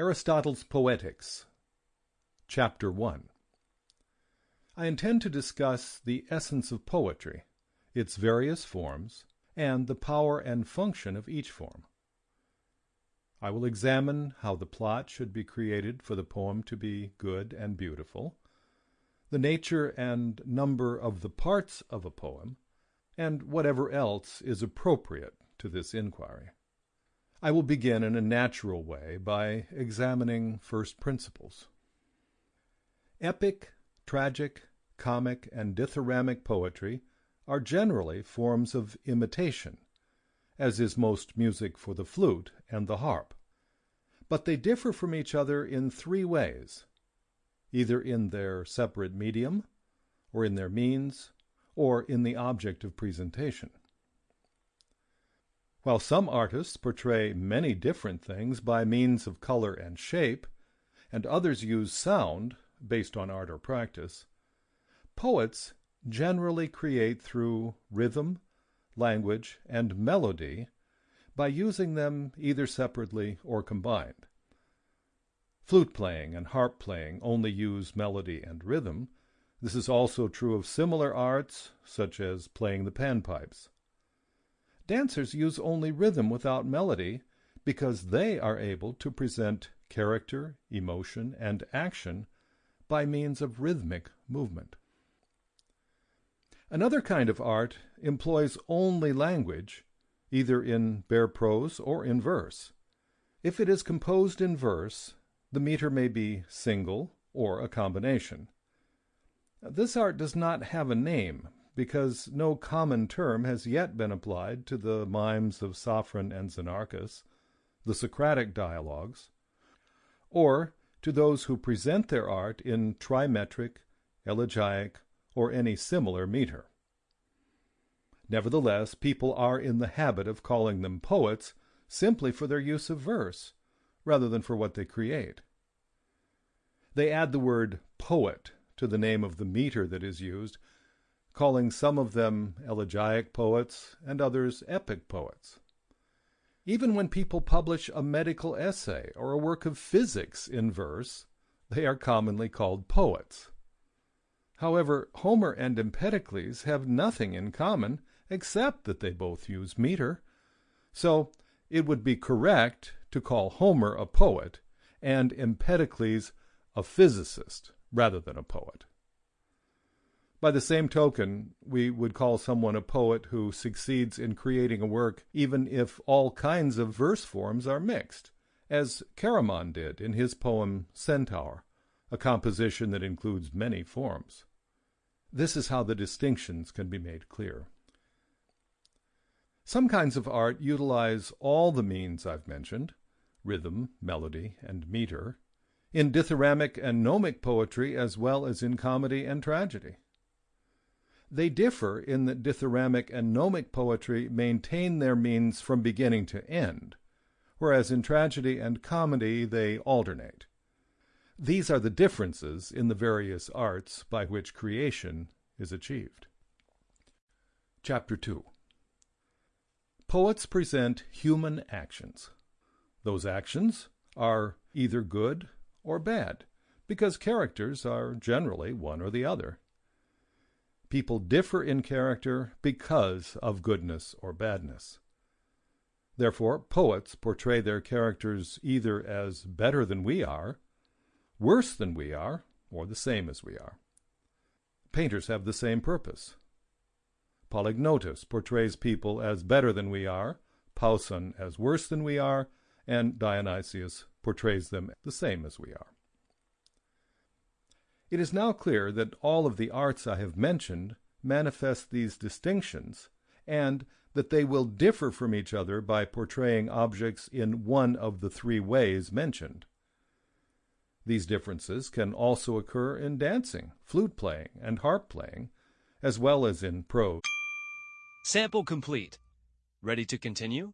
Aristotle's Poetics, Chapter 1 I intend to discuss the essence of poetry, its various forms, and the power and function of each form. I will examine how the plot should be created for the poem to be good and beautiful, the nature and number of the parts of a poem, and whatever else is appropriate to this inquiry. I will begin in a natural way by examining first principles. Epic, tragic, comic, and dithyrambic poetry are generally forms of imitation, as is most music for the flute and the harp. But they differ from each other in three ways, either in their separate medium, or in their means, or in the object of presentation. While some artists portray many different things by means of color and shape, and others use sound, based on art or practice, poets generally create through rhythm, language, and melody by using them either separately or combined. Flute playing and harp playing only use melody and rhythm. This is also true of similar arts, such as playing the panpipes. Dancers use only rhythm without melody because they are able to present character, emotion, and action by means of rhythmic movement. Another kind of art employs only language, either in bare prose or in verse. If it is composed in verse, the meter may be single or a combination. This art does not have a name because no common term has yet been applied to the mimes of Sophron and Xenarchus, the Socratic dialogues, or to those who present their art in trimetric, elegiac, or any similar meter. Nevertheless, people are in the habit of calling them poets simply for their use of verse, rather than for what they create. They add the word poet to the name of the meter that is used calling some of them elegiac poets and others epic poets. Even when people publish a medical essay or a work of physics in verse, they are commonly called poets. However, Homer and Empedocles have nothing in common except that they both use meter. So it would be correct to call Homer a poet and Empedocles a physicist rather than a poet. By the same token, we would call someone a poet who succeeds in creating a work even if all kinds of verse forms are mixed, as Chaeremon did in his poem Centaur, a composition that includes many forms. This is how the distinctions can be made clear. Some kinds of art utilize all the means I've mentioned, rhythm, melody, and meter, in dithyrambic and nomic poetry as well as in comedy and tragedy. They differ in that dithyrambic and nomic poetry maintain their means from beginning to end, whereas in tragedy and comedy they alternate. These are the differences in the various arts by which creation is achieved. Chapter 2 Poets present human actions. Those actions are either good or bad, because characters are generally one or the other. People differ in character because of goodness or badness. Therefore, poets portray their characters either as better than we are, worse than we are, or the same as we are. Painters have the same purpose. Polygnotus portrays people as better than we are, Pauson as worse than we are, and Dionysius portrays them the same as we are. It is now clear that all of the arts I have mentioned manifest these distinctions, and that they will differ from each other by portraying objects in one of the three ways mentioned. These differences can also occur in dancing, flute playing, and harp playing, as well as in prose. Sample complete. Ready to continue?